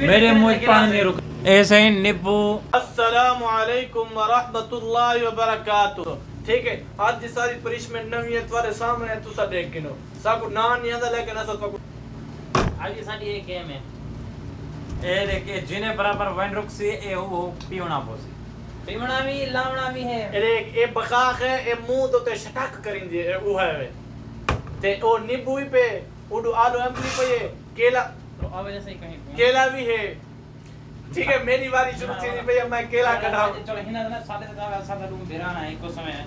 मेरे मुझ पानी रुक ऐसे ही निपू अस्सलाम वालेकुम व रहमतुल्लाहि व बरकातहू ठीक है आज जी सारी पनिशमेंट नवी है तुम्हारे सामने है तुसा देख के नो साको ना नहीं आता लेकिन असल को आज ये साडी एक गेम है। ए देखे जिने बराबर वन रुक से ए हो वो पीवना पोसी पीवना भी लावना भी है। अरे ए बखाक है ए मुँह तो ते शटक करिन जे ओ है ते ओ निबू ही पे। उड आलू हम पे केला तो अब जैसे ही कहीं केला भी है। ठीक है हाँ। मेरी बारी शुरू हाँ, थी भैया मैं केला कटाऊं। चलो हिना ना साथ साथ साथ रूम बेराना है को समय है।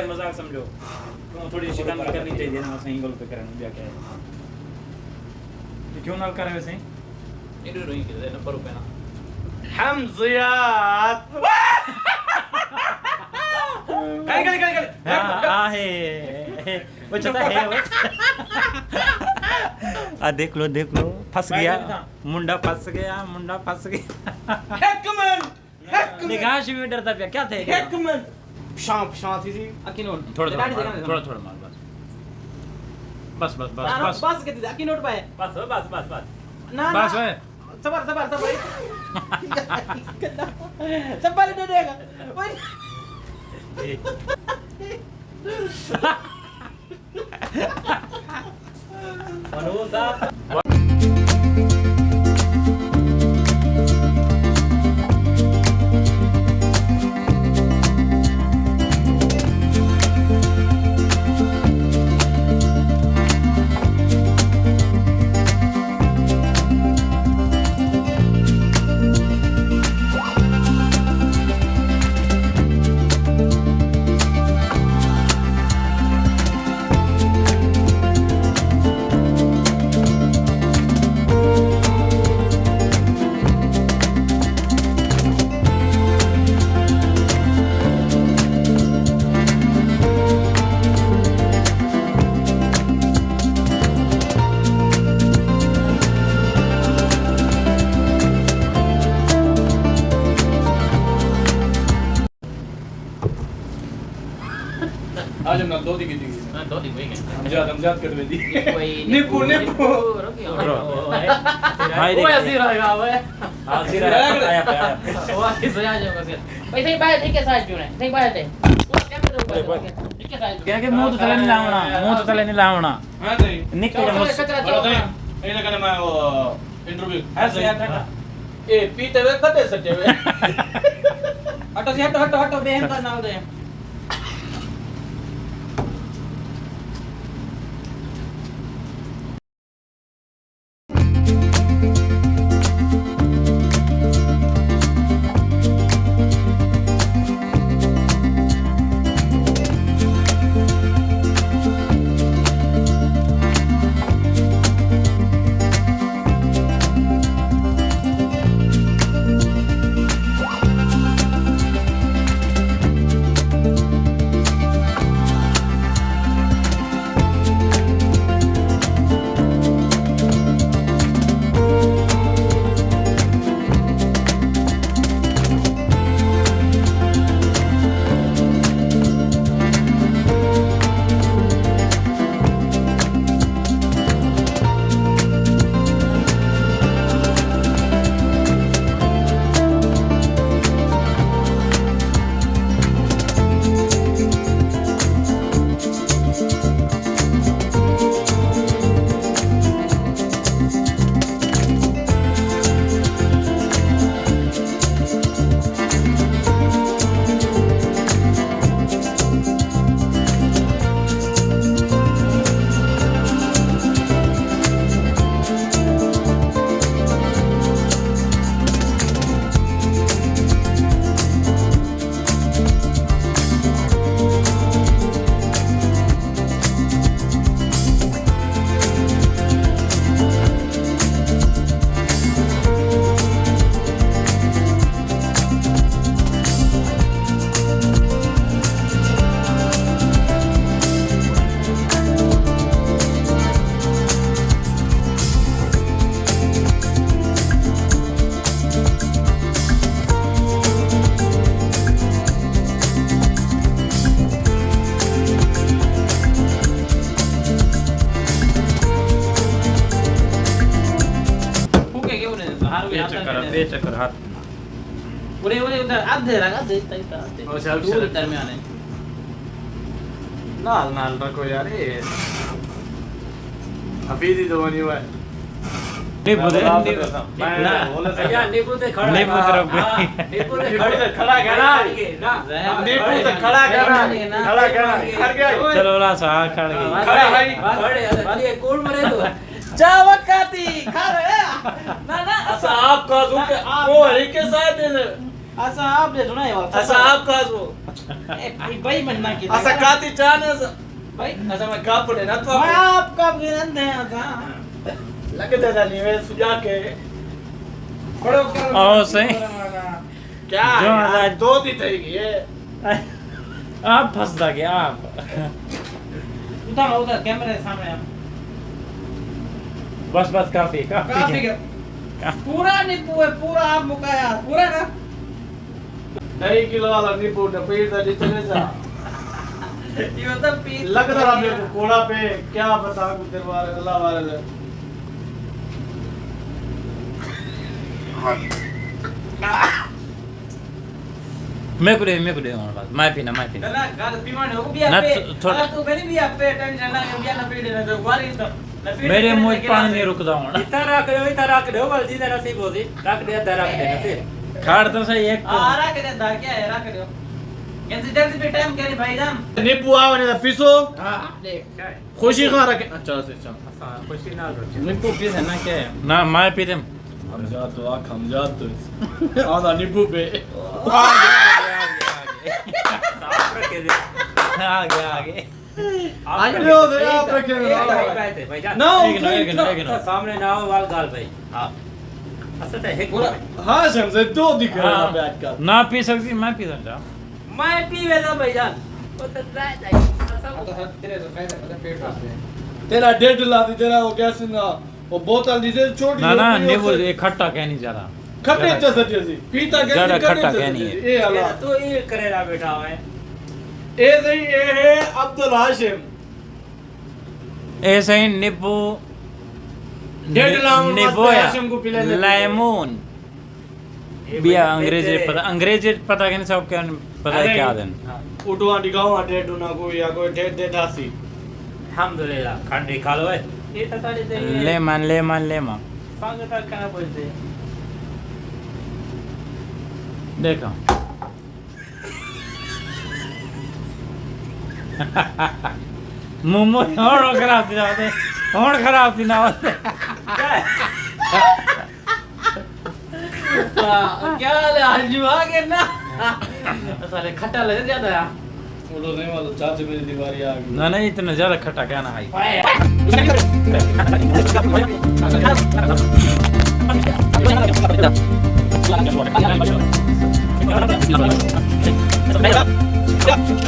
सारे मज़ाक समझो। तो थोड़ी शिकंद करनी चाहिए ना सही गल पे करन जा के तो क्यों नाल करे वैसे? इडो रोई के ना पर पे ना। हमजियात। गल गल गल गल आ वो चलता है वो आ देख लो देख लो। फंस गया। मुंडा फंस गया मुंडा फंस गया। हेकमन हेकमन। निगाह से भी डरता क्या थे? हेकमन। शांत शांत थी aki note थोड़ा थोड़ा थोड़ा थोड़ा मार बस बस बस बस बस bas gitu aki note pak बस बस बस बस nah बस. है sabar sabar sabar sabar dia dia Woi. Manusa आज हम दो दी की दी Nah, dua di gue kan. Hamzad Hamzad कर दी Woi, Nipu, nipu. Bro. Hai Oh, ya sih Roy, gue. हाँ सिरा आया पे आया Wah, itu aja gue sih. Woi, saya bayar tiket saja nih. Saya bayar deh. Tiket saja. क्या के मुँह तो तले नहीं लावना मुँह तो तले नहीं लावना हाँ सही निकल. सही ये लगा मैं वो इंटरव्यू यार हटा ए पीते हुए कते सटे हुए हटो sih, hटो हटो हटो बेहन का नाल दे बे चक्कर हाथ पूरे पूरे उधर आधे रख आधे इतना इतना आधे अच्छा, अच्छा, दूर अच्छा। दरमियान है नाल नाल रखो यार ये हफीजी तो हुआ नींबू दे नींबू- बोला मैं ना बोला था। भैया नींबू ते खड़ा नींबू है। तरफ़ हाँ, गई। नींबू ते नींबू खड़ा खड़ा है ना। ना नींबू तो खड़ा खड़ा करना खड़ा करना खड़ गया चलो ला सा खड़ गई खड़ा भाई खड़े अरे कौन मरे तो जा वकाती ना ना असा आप का दो के वो है के साथ दे असा आप दे सुना है वाला। असा आप का दो ए भाई बनना की असा काती चाने से भाई। असा मैं का पड़े ना तो मैं आप आपका गिरन दे था लगता था नहीं मैं सुजा के। खड़ो कर ओ सही। क्या जो यार, दो दी थी ये। आप फंस गए आप। उधर उधर कैमरे सामने आप बस बस काफ़ी काफ़ी काफ़ी पूरा नींबू है पूरा आप मुकाया पूरा ना। ढाई किलो वाला नींबू ने पेट जितने सा। ये मतलब पी लग रहा मेरे को कोड़ा पे क्या बता तेरे बारे अल्लाह बारे मैं। को दे मैं को दे और बस मैं पीना मैं पीना। ना गाल पीवाने हो बिया पे तू मेरी बिया पे टेंशन ना बिया ना पी देना तो वारी तो। ना मेरे मुँह पानी नहीं है। रुकदा हूँ इतना रख दो इतना रख दो बल्दी दे नसीब होती रख दे अद्धा रख दे नसीब खाड़ तो सही एक आ रख दे दा क्या है रख दो जल्दी जल्दी पे टाइम करे भाईजान नींबू आवे ना पीसो हाँ देख क्या है खुशी खा रखे अच्छा अच्छा हाँ खुशी ना रोचे नींबू पी है ना क्या है ना मैं पी दे हम जा तो आ हम जा तो आधा नींबू पे रखे दे आ गया आ गया आप लो दे आप रखे एक ना भाई बैठे भाईजान ना एक ना एक ना सामने ना हो वाल गाल भाई। हाँ। असत है एक हाँ शमसे दो दिख रहा हाँ। है पे आजकल। ना पी सकती मैं पी सकता मैं पीवे ना भाईजान वो तो जाए जाए तो सर तेरे तो फ़ायदा पेट वास्ते तेरा डेढ़ लाती तेरा वो क्या सुना वो बोतल जिसे छोटी ना ना होती है, ये खट्टा नहीं ज़्यादा खट्टे च सटी पीता ज़्यादा नहीं खट्टा नहीं है। ए अल्लाह। तो ये करेला बैठा हुआ है। ए सही ए है अब्दुल हाशिम। ऐसे ही नींबू डेढ़ लाख में नींबू मस्त या हाशिम को पिला देते हैं। लेमन ये बिया अंग्रेज़ी पता अंग्रेज़ी पता क्या सब क्या पता है क्या दिन। हाँ, उठवा दिखाओ डेढ़ ना कोई या कोई डेढ़ डेढ़ हासी अल्हम्दुलिल्लाह खंडी खा लो है ये तो सारी दे लेमन लेमन लेमन संग तक कहना बोलते देखो। मुँह में और खराब थी ना और खराब थी ना क्या हाल है? आजू आ गए ना। साले खट्टा लगे आ गई। ना नहीं इतना ज़्यादा खट्टा क्या ना है Gracias.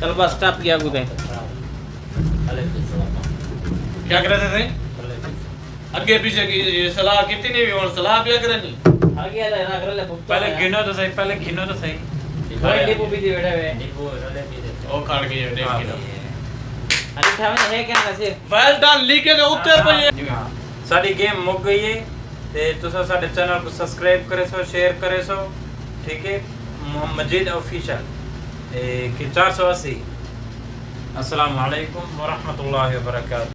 चल बस स्टॉप किया गुदे। क्या करते थे? आगे पीछे की सलाह कितनी भी और सलाह क्या करनी आगे ना कर ले पहले गिनो तो सही पहले गिनो तो सही। भाई डिपो भी दे बेटा है। डिपो रोले दे ओ खाड़ के ये अरे था थावे है क्या नसीर वेल डन लीके के उत्तर पे ये हाँ। सारी गेम मुक गई है ते तुसा साडे चैनल को सब्सक्राइब करे सो शेयर करे सो ठीक है? मजीद ऑफिशियल ए के 480 अस्सलाम वालेकुम व रहमतुल्लाहि व बरकातहू